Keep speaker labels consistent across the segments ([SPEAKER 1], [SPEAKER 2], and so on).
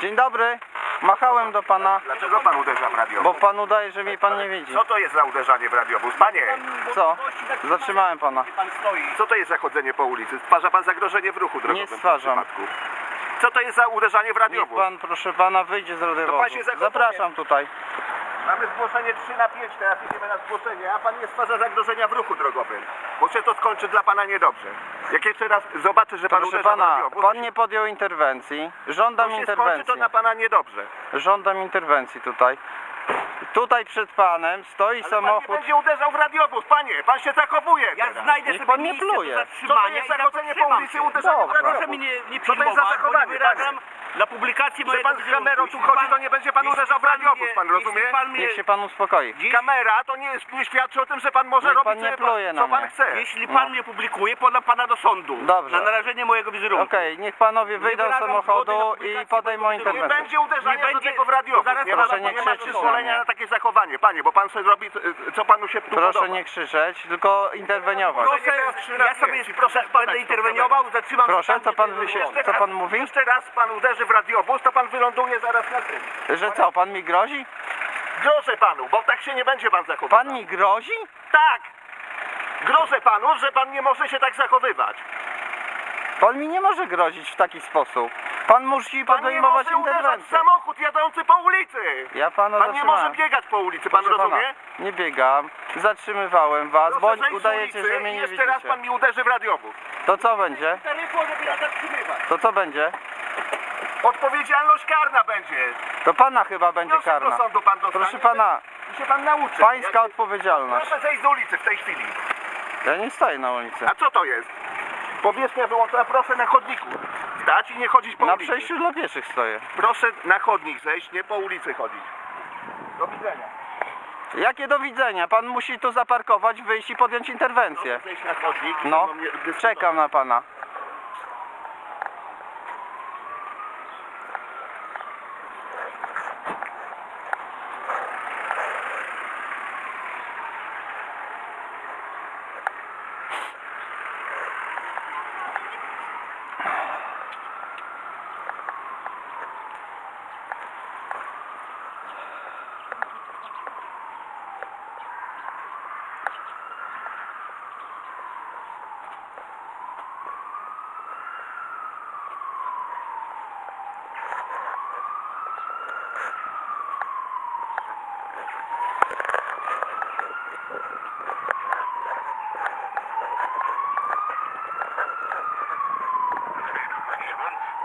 [SPEAKER 1] Dzień dobry. Machałem do pana,
[SPEAKER 2] Dlaczego pan uderza w radiowóz?
[SPEAKER 1] bo pan udaje, że mnie pan nie widzi.
[SPEAKER 2] Co to jest za uderzanie w radiowóz? Panie,
[SPEAKER 1] Co? Zatrzymałem pana.
[SPEAKER 2] Co to jest za chodzenie po ulicy? Stwarza pan zagrożenie w ruchu drogowym.
[SPEAKER 1] Nie
[SPEAKER 2] w tym
[SPEAKER 1] stwarzam.
[SPEAKER 2] przypadku. Co to jest za uderzanie w
[SPEAKER 1] Niech
[SPEAKER 2] radiowóz?
[SPEAKER 1] pan, proszę pana, wyjdzie z radiowozu.
[SPEAKER 2] pan się zachowuje.
[SPEAKER 1] Zapraszam tutaj.
[SPEAKER 2] Mamy zgłoszenie 3 na 5, teraz idziemy na zgłoszenie, a pan nie stwarza zagrożenia w ruchu drogowym. Bo się to skończy dla pana niedobrze. Jak jeszcze raz zobaczę, że pan
[SPEAKER 1] Proszę
[SPEAKER 2] uderza w
[SPEAKER 1] pana, pan nie podjął interwencji. Żądam
[SPEAKER 2] to się skończy
[SPEAKER 1] interwencji.
[SPEAKER 2] to na pana niedobrze.
[SPEAKER 1] Żądam interwencji tutaj. Tutaj przed panem stoi
[SPEAKER 2] Ale pan nie
[SPEAKER 1] samochód.
[SPEAKER 2] będzie uderzał w radiowóz, panie, pan się zachowuje
[SPEAKER 3] Ja
[SPEAKER 2] teraz.
[SPEAKER 3] znajdę
[SPEAKER 1] Niech
[SPEAKER 3] sobie
[SPEAKER 1] pan nie
[SPEAKER 3] miejsce
[SPEAKER 1] pluje.
[SPEAKER 3] do
[SPEAKER 2] Co to
[SPEAKER 3] zatrzymania
[SPEAKER 2] jest
[SPEAKER 3] i
[SPEAKER 2] zachodzenie po
[SPEAKER 3] zatrzymam
[SPEAKER 2] ulicy,
[SPEAKER 3] się.
[SPEAKER 2] w
[SPEAKER 1] Dobra.
[SPEAKER 2] radiowóz?
[SPEAKER 3] Proszę mi nie, nie
[SPEAKER 2] Co to jest za
[SPEAKER 3] filmować, bo nie
[SPEAKER 2] zachowanie,
[SPEAKER 3] wyrażam na publikację
[SPEAKER 2] Że
[SPEAKER 3] mojego
[SPEAKER 2] pan z
[SPEAKER 3] wizerunku.
[SPEAKER 2] kamerą tu
[SPEAKER 3] Jeśli
[SPEAKER 2] chodzi,
[SPEAKER 3] pan-
[SPEAKER 2] to nie będzie pan
[SPEAKER 3] jeśli
[SPEAKER 2] uderzał w
[SPEAKER 3] pan
[SPEAKER 2] radiowóz,
[SPEAKER 3] mnie-
[SPEAKER 2] pan rozumie?
[SPEAKER 3] Jeśli pan mnie,
[SPEAKER 1] Niech się pan uspokoi.
[SPEAKER 3] Dziś-
[SPEAKER 2] Kamera to nie, jest, nie świadczy o tym, że pan może
[SPEAKER 1] Niech
[SPEAKER 2] robić
[SPEAKER 1] pan nie
[SPEAKER 2] sobie
[SPEAKER 1] pluje na
[SPEAKER 2] co pan
[SPEAKER 1] mnie.
[SPEAKER 2] chce.
[SPEAKER 3] jeśli
[SPEAKER 1] No.
[SPEAKER 3] pan mnie publikuje, podam pana do sądu.
[SPEAKER 1] Dobrze.
[SPEAKER 3] Na narażenie mojego wizerunku.
[SPEAKER 1] Okej, niech panowie wyjdą z
[SPEAKER 3] wyrażam
[SPEAKER 1] samochodu
[SPEAKER 3] zgody na
[SPEAKER 1] i
[SPEAKER 3] publikację
[SPEAKER 1] podejmą
[SPEAKER 2] Nie
[SPEAKER 1] interwencję.
[SPEAKER 2] będzie uderzania
[SPEAKER 3] Nie
[SPEAKER 2] do
[SPEAKER 3] będzie-
[SPEAKER 2] tego w radiowóz.
[SPEAKER 3] zaraz
[SPEAKER 2] Nie ma,
[SPEAKER 1] nie
[SPEAKER 2] nie przyzwolenia na takie zachowanie, panie, bo pan sobie robi, co- co panu się tu
[SPEAKER 1] Proszę
[SPEAKER 2] podoba.
[SPEAKER 1] nie krzyczeć, tylko interweniować.
[SPEAKER 2] Proszę,
[SPEAKER 3] ja sobie proszę,
[SPEAKER 2] spadać
[SPEAKER 3] będę interweniował, zatrzymam
[SPEAKER 1] Proszę, co pan
[SPEAKER 3] było.
[SPEAKER 1] co pan mówi?
[SPEAKER 2] Jeszcze raz pan uderzy w radiowóz, to pan wyląduje zaraz na tym.
[SPEAKER 1] Że co, pan mi grozi?
[SPEAKER 2] Grożę panu, bo tak się nie będzie pan zachowywał.
[SPEAKER 1] Pan mi grozi?
[SPEAKER 2] Tak! Grożę panu, że pan nie może się tak zachowywać.
[SPEAKER 1] Pan mi nie może grozić w taki sposób. Pan musi
[SPEAKER 2] Pan nie
[SPEAKER 1] podejmować
[SPEAKER 2] może uderzać w
[SPEAKER 1] interwencję.
[SPEAKER 2] samochód jadący po ulicy.
[SPEAKER 1] Ja pana
[SPEAKER 2] Pan nie może biegać po ulicy, pan
[SPEAKER 1] Proszę pana,
[SPEAKER 2] rozumie?
[SPEAKER 1] nie biegam, zatrzymywałem was,
[SPEAKER 2] Proszę
[SPEAKER 1] bądź
[SPEAKER 2] zejść z
[SPEAKER 1] udajecie,
[SPEAKER 2] ulicy
[SPEAKER 1] że mnie
[SPEAKER 2] i
[SPEAKER 1] nie
[SPEAKER 2] jeszcze raz
[SPEAKER 1] widzicie.
[SPEAKER 2] pan mi uderzy w radiowóz.
[SPEAKER 1] To co będzie?
[SPEAKER 3] Taryfą, żeby ja zatrzymywać.
[SPEAKER 1] To co będzie?
[SPEAKER 2] Odpowiedzialność karna będzie.
[SPEAKER 1] To pana chyba będzie
[SPEAKER 2] Wniosek
[SPEAKER 1] karna.
[SPEAKER 2] do sądu pan dostanie.
[SPEAKER 1] Proszę pana,
[SPEAKER 2] I się pan nauczy.
[SPEAKER 1] pańska
[SPEAKER 2] Jak-
[SPEAKER 1] odpowiedzialność.
[SPEAKER 2] Proszę zejść z ulicy w tej chwili.
[SPEAKER 1] Ja nie stoję na ulicy.
[SPEAKER 2] A co to jest? Powierzchnia wyłączona, proszę na chodniku stać i nie chodzić po
[SPEAKER 1] Na
[SPEAKER 2] ulicy.
[SPEAKER 1] przejściu dla pieszych stoję.
[SPEAKER 2] Proszę na chodnik zejść, nie po ulicy chodzić. Do widzenia.
[SPEAKER 1] Jakie do widzenia? Pan musi tu zaparkować, wyjść i podjąć interwencję.
[SPEAKER 2] Proszę zejść na chodnik.
[SPEAKER 1] No,
[SPEAKER 2] dyskutować.
[SPEAKER 1] czekam na pana.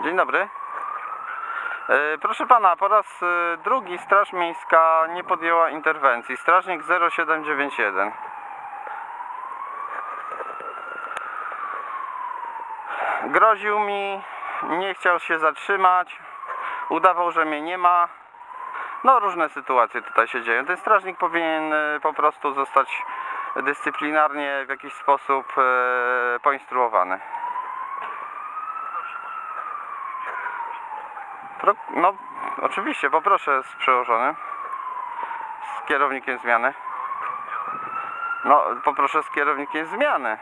[SPEAKER 1] Dzień dobry. E, Proszę pana, po raz e, drugi Straż Miejska nie podjęła interwencji. Strażnik 0791. Groził mi, nie chciał się zatrzymać, udawał, że mnie nie ma. No różne sytuacje tutaj się dzieją. Ten strażnik powinien e, po prostu zostać dyscyplinarnie w jakiś sposób poinstruowany. Pro, no, oczywiście, poproszę z przełożonym, z kierownikiem zmiany. No, poproszę z kierownikiem zmiany.